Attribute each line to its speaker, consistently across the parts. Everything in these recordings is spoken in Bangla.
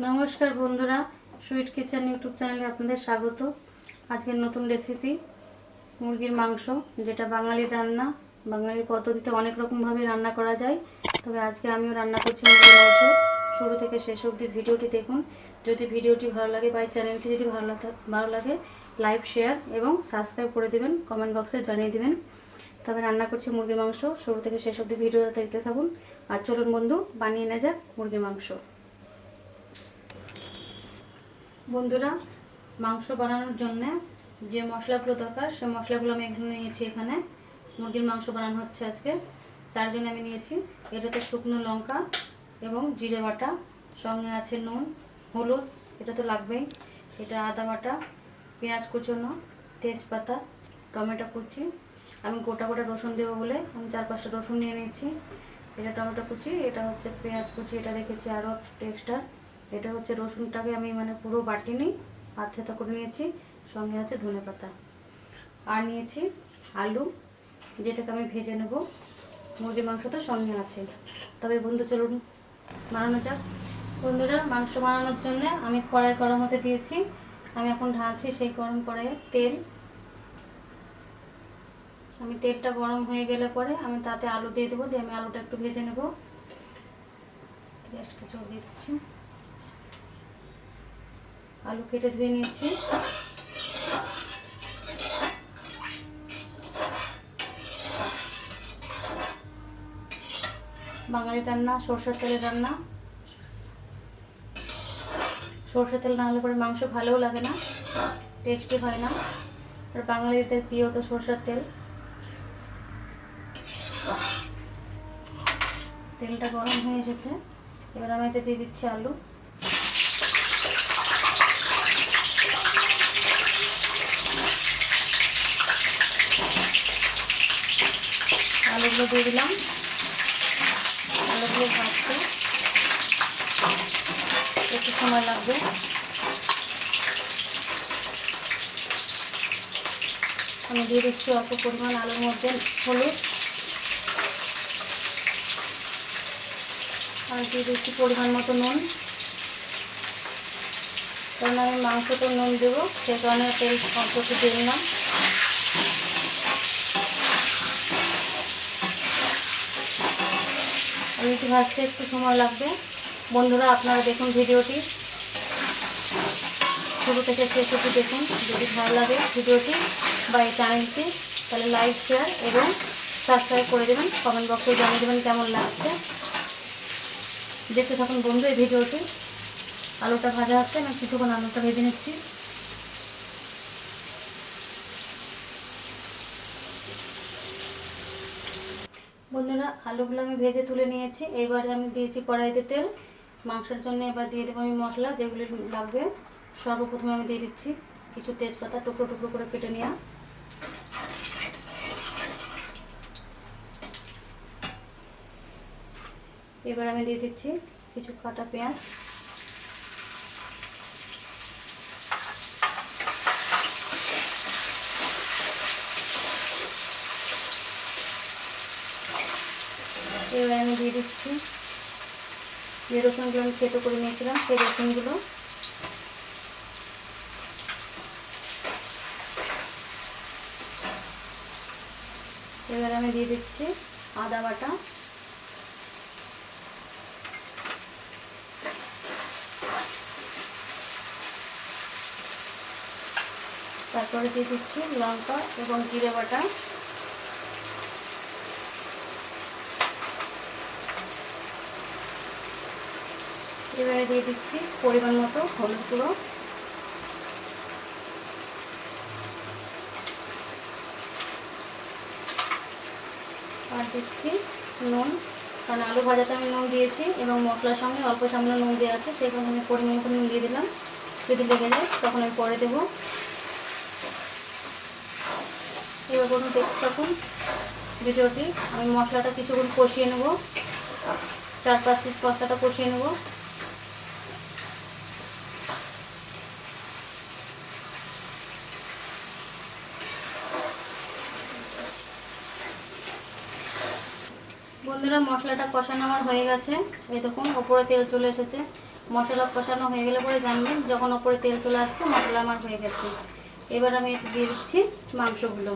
Speaker 1: নমস্কার বন্ধুরা সুইট কিচেন ইউটিউব চ্যানেলে আপনাদের স্বাগত। আজকের নতুন রেসিপি মুরগির মাংস, যেটা বাঙালির রান্না। বাঙালির পদ্ধতিতে অনেক রকমভাবে রান্না করা যায়। তবে আজকে আমিও রান্না করছি মুরগির মাংস। শুরু থেকে শেষ অবধি ভিডিওটি দেখুন। যদি ভিডিওটি ভালো লাগে, বা চ্যানেলটি যদি ভালো ভালো লাগে লাইক শেয়ার এবং সাবস্ক্রাইব করে দেবেন। কমেন্ট বক্সে জানিয়ে দেবেন। তবে রান্না করছি মুরগির মাংস। শুরু থেকে শেষ অবধি ভিডিওটা দেখতে থাকুন। আর চলুন বন্ধু, বানিয়ে নেওয়া যাক মুরগির মাংস। বন্ধুরা, মাংস বানানোর জন্য যে মশলাগুলো দরকার, সে মশলাগুলো আমি এখানে নিয়েছি এখানে। মুরগির মাংস বানানো হচ্ছে আজকে। তার জন্য আমি নিয়েছি এটাতে শুকনো লঙ্কা এবং জিরে বাটা, সঙ্গে আছে নুন, হলুদ, এটা তো লাগবেই। এটা আদা বাটা, পেঁয়াজ কুচোনো, তেজপাতা, টমেটো কুচি। আমি গোটা গোটা রসুন দেবো বলে আমি চার পাঁচটা রসুন নিয়ে নিয়েছি। এটা টমেটো কুচি, এটা হচ্ছে পেঁয়াজ কুচি, এটা রেখেছি আরও এক্সট্রা এটা হচ্ছে রসুনটাকে আমি মানে পুরো বাটি নিই, হাত করে নিয়েছি, সঙ্গে আছে ধনে পাতা। আর নিয়েছি আলু, যেটাকে আমি ভেজে নেব। মুরগির মাংস তো সঙ্গে আছে। তবে বন্ধু, চলুন বানানো যাক। বন্ধুরা, মাংস বানানোর জন্য আমি কড়াই গরম হতে দিয়েছি। আমি এখন ঢালছি সেই গরম কড়াইয়ে তেল। আমি তেলটা গরম হয়ে গেলে পরে আমি তাতে আলু দিয়ে দেবো, দিয়ে আমি আলুটা একটু ভেজে নেব। গ্যাসটা দিয়ে দিচ্ছি। আলু কেটে ধুয়ে নিয়েছি। বাঙালি রান্না, সরষের তেলের রান্না। সরষের তেল না হলে পরে মাংস ভালোও লাগে না টেস্টি হয় না। আর বাঙালিদের প্রিয় তো সরষের তেল। তেলটা গরম হয়ে এসেছে। এবার আমি এতে দিয়ে দিচ্ছি আলু। আলুগুলো দিয়ে দিলাম। আলুগুলো ভাজতে একটু সময় লাগবে। আমি দিয়ে দিচ্ছি অল্প পরিমাণ আলুর মধ্যে হলুদ। আর দিয়ে দিচ্ছি পরিমাণ মতো নুন। কারণ আমি মাংস তো নুন দেবো, সে কারণে তেল অল্প একটু দিয়ে দিলাম। একটু ভাজতে একটু সময় লাগবে। বন্ধুরা, আপনারা দেখুন ভিডিওটি। শুরু থেকে শেষ অবধি দেখুন, যদি ভালো লাগে ভিডিওটি বা এই চ্যানেলটি তাহলে লাইক শেয়ার এবং সাবস্ক্রাইব করে দেবেন। কমেন্ট বক্সে জানিয়ে দেবেন কেমন লাগছে। দেখতে থাকুন বন্ধু এই ভিডিওটি। আলুটা ভাজা হচ্ছে আমি কিছুক্ষণ আলুটা ভেজে নিচ্ছি। বন্ধুরা আলুগুলো আমি ভেজে তুলে নিয়েছি। এবারে আমি দিয়েছি কড়াইতে তেল। মাংসের জন্য এবার দিয়ে দেবো আমি মশলা, যেগুলি লাগবে। সর্বপ্রথমে আমি দিয়ে দিচ্ছি কিছু তেজপাতা টুকরো টুকরো করে কেটে নেওয়া। এবার আমি দিয়ে দিচ্ছি কিছু কাটা পেঁয়াজ। এবার আমি দিয়ে দিচ্ছি। যে রসুনগুলো আমি খেতে করে নিয়েছিলাম, সেই রসুনগুলো। এবার আমি দিয়ে দিচ্ছি আদা বাটা। তারপরে দিয়ে দিচ্ছি লঙ্কা এবং জিরে বাটা। এবারে দিয়ে দিচ্ছি পরিমাণ মতো হলুদ গুঁড়ো। আর দিচ্ছি নুন, কারণ আলু ভাজাতে আমি নুন দিয়েছি এবং মশলার সঙ্গে অল্প সামনে নুন দেওয়া আছে, সেই কারণে আমি পরিমাণ মতো নুন দিয়ে দিলাম। যদি লেগে যায় তখন আমি পরে দেবো। এবার কোনো দেখতে থাকুন ভিডিওটি। আমি মশলাটা কিছুক্ষণ কষিয়ে নেব। চার পাঁচ পিস মশলাটা কষিয়ে নেব। বন্ধুরা, মশলাটা কষানো আমার হয়ে গেছে। দেখুন, ওপরে তেল চলে এসেছে। মশলা কষানো হয়ে গেলে পরে জানবেন, যখন ওপরে তেল চলে আসছে, মশলা আমার হয়ে গেছে। এবার আমি দিয়ে দিচ্ছি মাংসগুলো।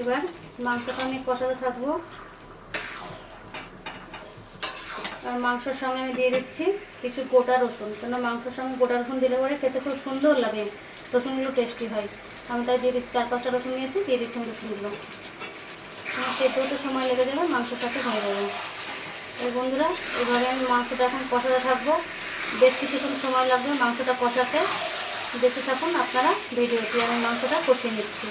Speaker 1: এবার মাংসটা আমি কষাতে থাকব। আর মাংসের সঙ্গে আমি দিয়ে দিচ্ছি কিছু গোটা রসুন, কেন মাংসের সঙ্গে গোটা রসুন দিলে পরে খেতে খুব সুন্দর লাগে। রসুনগুলো টেস্টি হয়। আমি তাই দিয়ে দিচ্ছি, চার পাঁচটা রসুন নিয়েছি, দিয়ে দিচ্ছি রসুনগুলো। সেদ্ধ তো সময় লেগে যাবে, মাংসের সাথে হয়ে যাবে। এই বন্ধুরা, এবারে আমি মাংসটা এখন কষাতে থাকব। বেশ কিছুক্ষণ সময় লাগবে মাংসটা কষাতে। দেখতে থাকুন আপনারা ভিডিওটি, আমি মাংসটা কষিয়ে নিচ্ছি।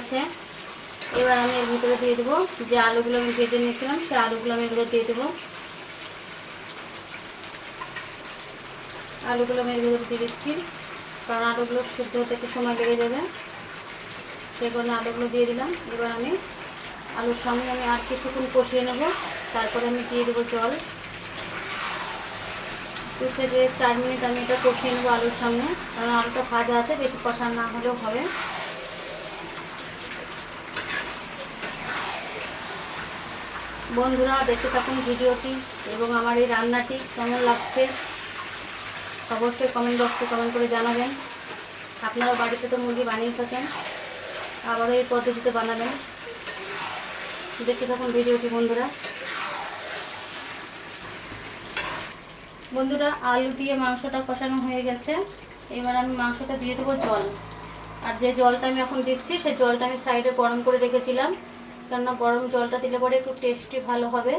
Speaker 1: গেছে এবার আমি এর ভিতরে দিয়ে দেবো যে আলুগুলো আমি ভেজে নিয়েছিলাম সেই আলুগুলো আমি এগুলো দিয়ে দেবো। আলুগুলো আমি এর ভিতরে দিয়ে দিচ্ছি, কারণ আলুগুলো সিদ্ধ হতে একটু সময় লেগে যাবে। সেই কারণে আলুগুলো দিয়ে দিলাম। এবার আমি আলুর সঙ্গে আমি আর কিছুক্ষণ কষিয়ে নেব। তারপরে আমি দিয়ে দেবো জল। দু থেকে চার মিনিট আমি এটা কষিয়ে নেব আলুর সঙ্গে কারণ আলুটা ভাজা আছে, বেশি কষা না হলেও হবে। বন্ধুরা, দেখতে থাকুন ভিডিওটি এবং আমার এই রান্নাটি কেমন লাগছে অবশ্যই কমেন্ট বক্সে কমেন্ট করে জানাবেন। আপনারা বাড়িতে তো মুরগি বানিয়ে থাকেন আবারও এই পদ্ধতিতে বানাবেন। দেখতে থাকুন ভিডিওটি বন্ধুরা। বন্ধুরা, আলু দিয়ে মাংসটা কষানো হয়ে গেছে। এবার আমি মাংসটা দিয়ে দেবো জল। আর যে জলটা আমি এখন দিচ্ছি, সেই জলটা আমি সাইডে গরম করে রেখেছিলাম। কেননা গরম জলটা দিলে পরে একটু টেস্টি ভালো হবে।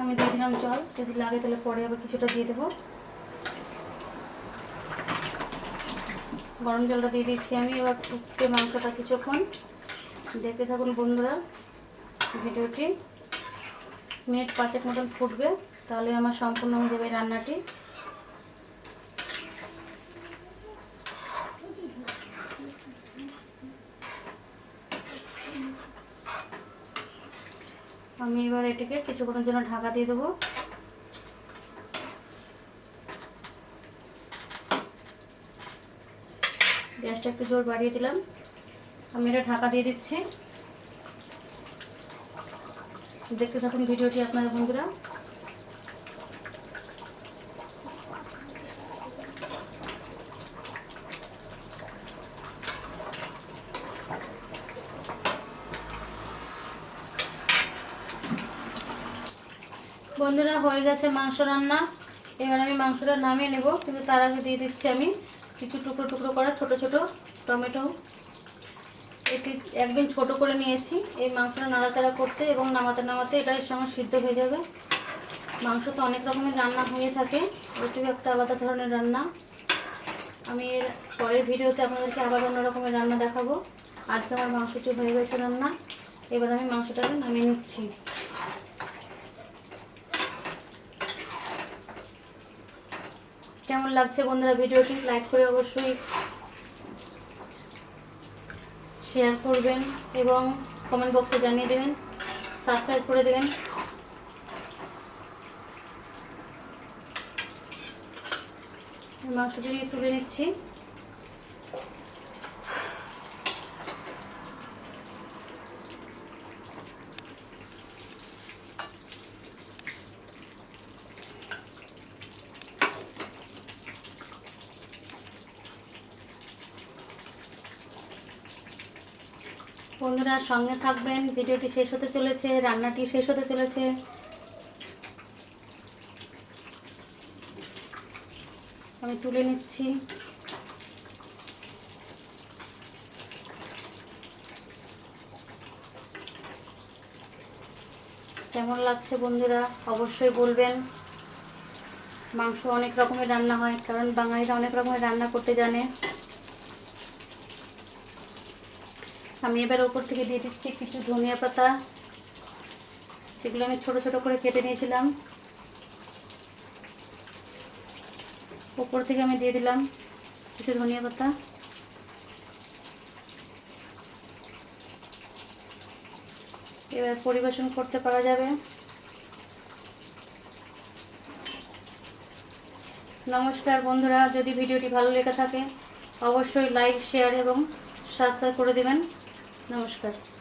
Speaker 1: আমি দিয়ে দিলাম জল, যদি লাগে তাহলে পরে আবার কিছুটা দিয়ে দেবো। গরম জলটা দিয়ে দিচ্ছি আমি, এবার ফুটতে মাংসটা কিছুক্ষণ। দেখতে থাকুন বন্ধুরা ভিডিওটি। মিনিট পাঁচেক মতন ফুটবে, তাহলে আমার সম্পূর্ণ হয়ে যাবে রান্নাটি। আমি এবার এটিকে কিছুক্ষণের জন্য ঢাকা দিয়ে দেবো। গ্যাসটা একটু জোর বাড়িয়ে দিলাম। আমি এটা ঢাকা দিয়ে দিচ্ছি। দেখতে থাকুন ভিডিওটি, আপনারা বন্ধুরা। বন্ধুরা, হয়ে গেছে মাংস রান্না। এবার আমি মাংসটা নামিয়ে নেব। কিন্তু তার আগে দিয়ে দিচ্ছি আমি কিছু টুকরো টুকরো করা ছোট ছোট টমেটো। এটি একদম ছোট করে নিয়েছি। এই মাংসটা নাড়াচাড়া করতে এবং নামাতে নামাতে এটা এর সঙ্গে সিদ্ধ হয়ে যাবে। মাংস তো অনেক রকমের রান্না হয়ে থাকে। এটিও একটা আলাদা ধরনের রান্না। আমি এর পরের ভিডিওতে আপনাদেরকে আবার অন্য রকমের রান্না দেখাবো। আজকে আমার মাংসটি হয়ে গেছে রান্না। এবার আমি মাংসটাকে নামিয়ে নিচ্ছি। কেমন লাগছে বন্ধুরা ভিডিওটি? লাইক করে অবশ্যই শেয়ার করবেন এবং কমেন্ট বক্সে জানিয়ে দেবেন সাবস্ক্রাইব করে দেবেন। মাংসটি তুলে নিচ্ছি। বন্ধুরা সঙ্গে থাকবেন। ভিডিওটি শেষ হতে চলেছে, রান্নাটি শেষ হতে চলেছে। আমি তুলে নিচ্ছি। কেমন লাগছে বন্ধুরা? অবশ্যই বলবেন। মাংস অনেক রকমের রান্না হয়, কারণ বাঙালিরা অনেক রকমের রান্না করতে জানে। আমি এবার ওপর থেকে দিয়ে দিচ্ছি কিছু ধনিয়া পাতা। যেগুলো আমি ছোট ছোট করে কেটে নিয়েছিলাম। ওপর থেকে আমি দিয়ে দিলাম কিছু ধনিয়া পাতা। এবার পরিবেশন করতে পারা যাবে। নমস্কার বন্ধুরা, যদি ভিডিওটি ভালো লেগে থাকে, অবশ্যই লাইক শেয়ার এবং সাবস্ক্রাইব করে দেবেন। নমস্কার